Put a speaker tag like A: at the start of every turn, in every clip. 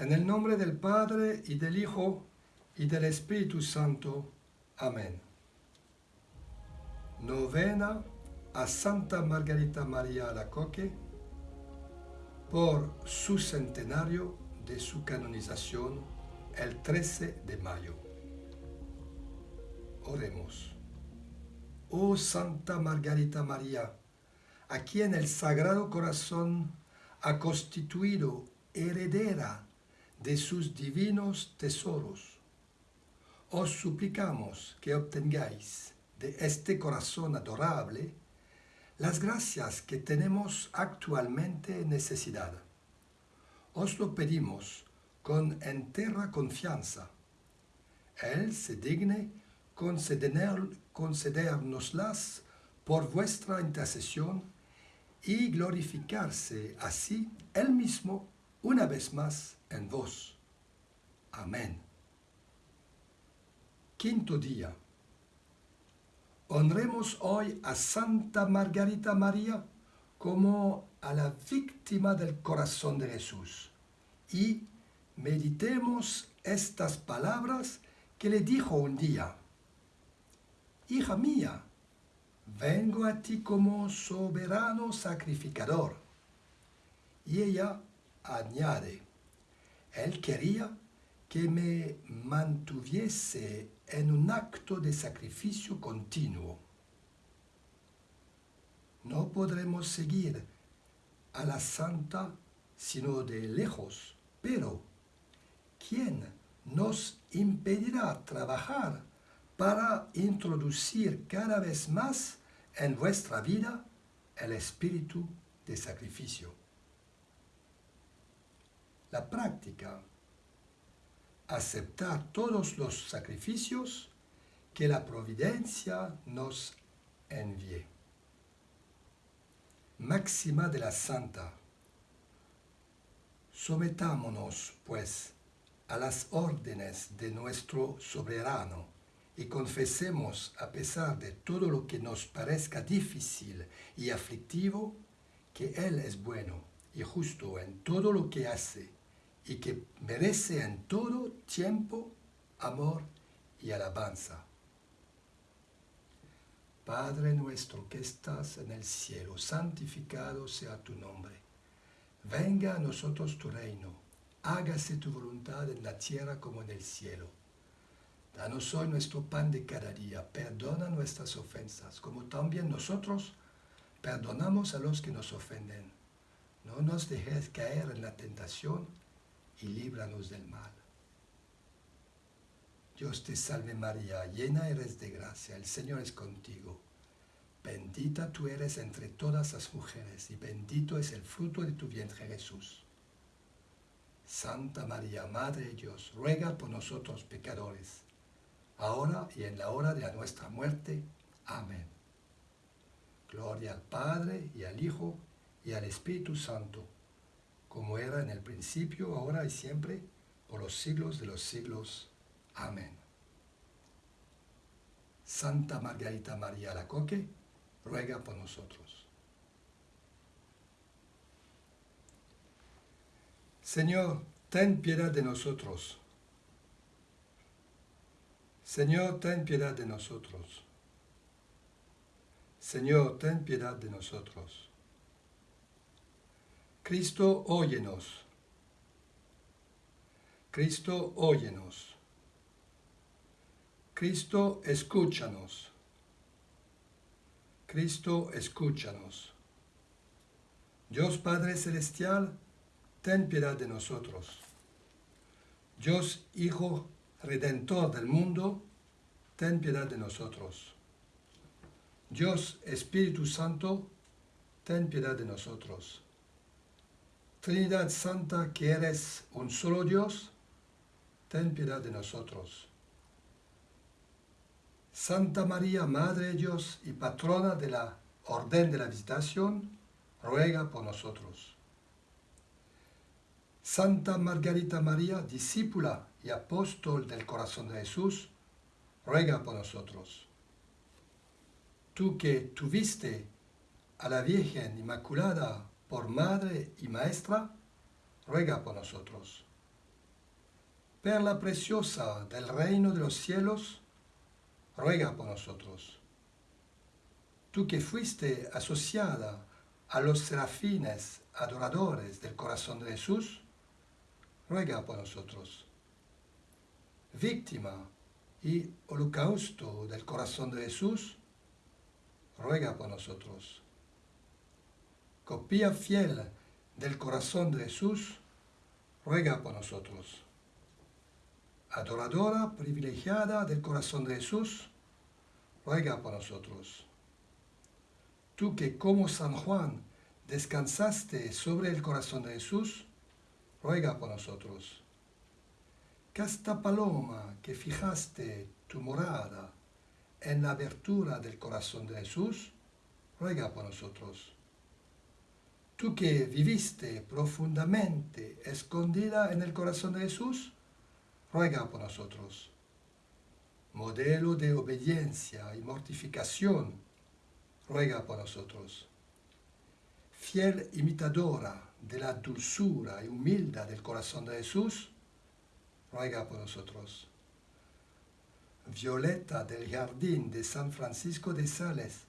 A: En el nombre del Padre, y del Hijo, y del Espíritu Santo. Amén. Novena a Santa Margarita María Alacoque por su centenario de su canonización el 13 de mayo. Oremos. Oh Santa Margarita María, a quien el Sagrado Corazón ha constituido heredera de sus divinos tesoros. Os suplicamos que obtengáis de este corazón adorable las gracias que tenemos actualmente necesidad. Os lo pedimos con entera confianza. Él se digne concedernoslas por vuestra intercesión y glorificarse así Él mismo una vez más en vos. Amén. Quinto día. Honremos hoy a Santa Margarita María como a la víctima del corazón de Jesús y meditemos estas palabras que le dijo un día. Hija mía, vengo a ti como soberano sacrificador. Y ella añade, él quería que me mantuviese en un acto de sacrificio continuo. No podremos seguir a la santa sino de lejos, pero ¿quién nos impedirá trabajar para introducir cada vez más en vuestra vida el espíritu de sacrificio? la práctica, aceptar todos los sacrificios que la providencia nos envíe. Máxima de la Santa. Sometámonos, pues, a las órdenes de nuestro soberano y confesemos, a pesar de todo lo que nos parezca difícil y aflictivo, que Él es bueno y justo en todo lo que hace y que merece en todo tiempo amor y alabanza. Padre nuestro que estás en el cielo, santificado sea tu nombre. Venga a nosotros tu reino, hágase tu voluntad en la tierra como en el cielo. Danos hoy nuestro pan de cada día, perdona nuestras ofensas, como también nosotros perdonamos a los que nos ofenden. No nos dejes caer en la tentación y líbranos del mal. Dios te salve María, llena eres de gracia, el Señor es contigo. Bendita tú eres entre todas las mujeres, y bendito es el fruto de tu vientre Jesús. Santa María, Madre de Dios, ruega por nosotros pecadores, ahora y en la hora de nuestra muerte. Amén. Gloria al Padre, y al Hijo, y al Espíritu Santo, como era en el principio, ahora y siempre, por los siglos de los siglos. Amén. Santa Margarita María Lacoque, ruega por nosotros. Señor, ten piedad de nosotros. Señor, ten piedad de nosotros. Señor, ten piedad de nosotros. Cristo, óyenos. Cristo, óyenos. Cristo, escúchanos. Cristo, escúchanos. Dios Padre Celestial, ten piedad de nosotros. Dios Hijo Redentor del mundo, ten piedad de nosotros. Dios Espíritu Santo, ten piedad de nosotros. Trinidad Santa, que eres un solo Dios, ten piedad de nosotros. Santa María, Madre de Dios y patrona de la Orden de la Visitación, ruega por nosotros. Santa Margarita María, discípula y apóstol del corazón de Jesús, ruega por nosotros. Tú que tuviste a la Virgen Inmaculada por Madre y Maestra, ruega por nosotros. Perla preciosa del reino de los cielos, ruega por nosotros. Tú que fuiste asociada a los serafines adoradores del corazón de Jesús, ruega por nosotros. Víctima y holocausto del corazón de Jesús, ruega por nosotros copia fiel del corazón de Jesús, ruega por nosotros. Adoradora privilegiada del corazón de Jesús, ruega por nosotros. Tú que como San Juan descansaste sobre el corazón de Jesús, ruega por nosotros. Casta paloma que fijaste tu morada en la abertura del corazón de Jesús, ruega por nosotros tú que viviste profundamente escondida en el corazón de Jesús, ruega por nosotros. Modelo de obediencia y mortificación, ruega por nosotros. Fiel imitadora de la dulzura y humilde del corazón de Jesús, ruega por nosotros. Violeta del Jardín de San Francisco de Sales,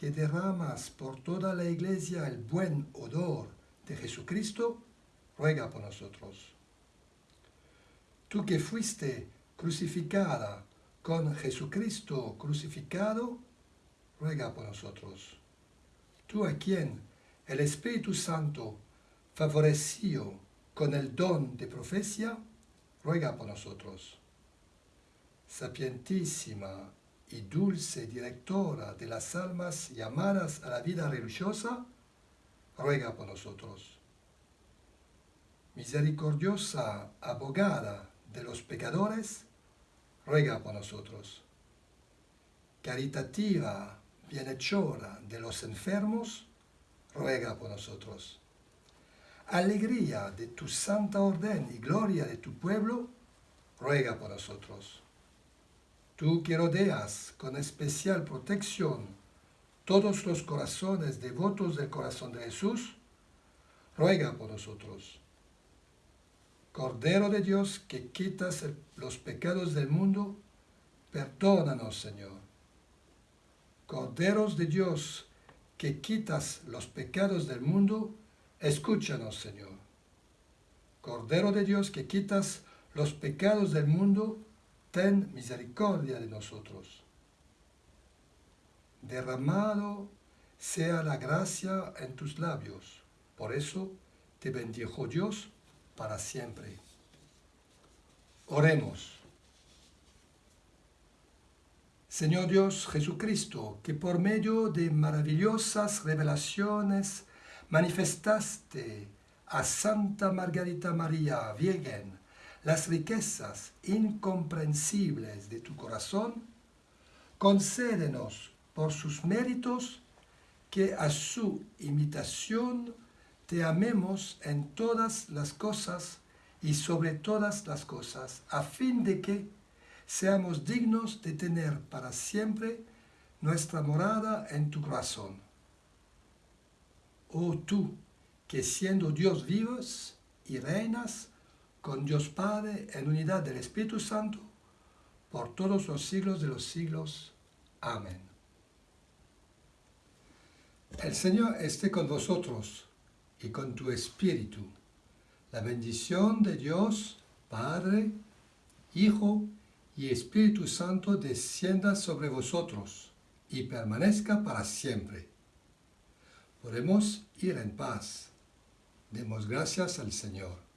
A: que derramas por toda la iglesia el buen odor de Jesucristo, ruega por nosotros. Tú que fuiste crucificada con Jesucristo crucificado, ruega por nosotros. Tú a quien el Espíritu Santo favoreció con el don de profecía, ruega por nosotros. Sapientísima y dulce directora de las almas llamadas a la vida religiosa, ruega por nosotros. Misericordiosa abogada de los pecadores, ruega por nosotros. Caritativa bienhechora de los enfermos, ruega por nosotros. Alegría de tu santa orden y gloria de tu pueblo, ruega por nosotros Tú que rodeas con especial protección todos los corazones devotos del corazón de Jesús, ruega por nosotros. Cordero de Dios que quitas los pecados del mundo, perdónanos, Señor. Corderos de Dios que quitas los pecados del mundo, escúchanos, Señor. Cordero de Dios que quitas los pecados del mundo, ten misericordia de nosotros. Derramado sea la gracia en tus labios, por eso te bendijo Dios para siempre. Oremos. Señor Dios Jesucristo, que por medio de maravillosas revelaciones manifestaste a Santa Margarita María Viegen las riquezas incomprensibles de tu corazón, concédenos por sus méritos que a su imitación te amemos en todas las cosas y sobre todas las cosas, a fin de que seamos dignos de tener para siempre nuestra morada en tu corazón. Oh tú, que siendo Dios vivos y reinas con Dios Padre, en unidad del Espíritu Santo, por todos los siglos de los siglos. Amén. El Señor esté con vosotros y con tu espíritu. La bendición de Dios, Padre, Hijo y Espíritu Santo descienda sobre vosotros y permanezca para siempre. Podemos ir en paz. Demos gracias al Señor.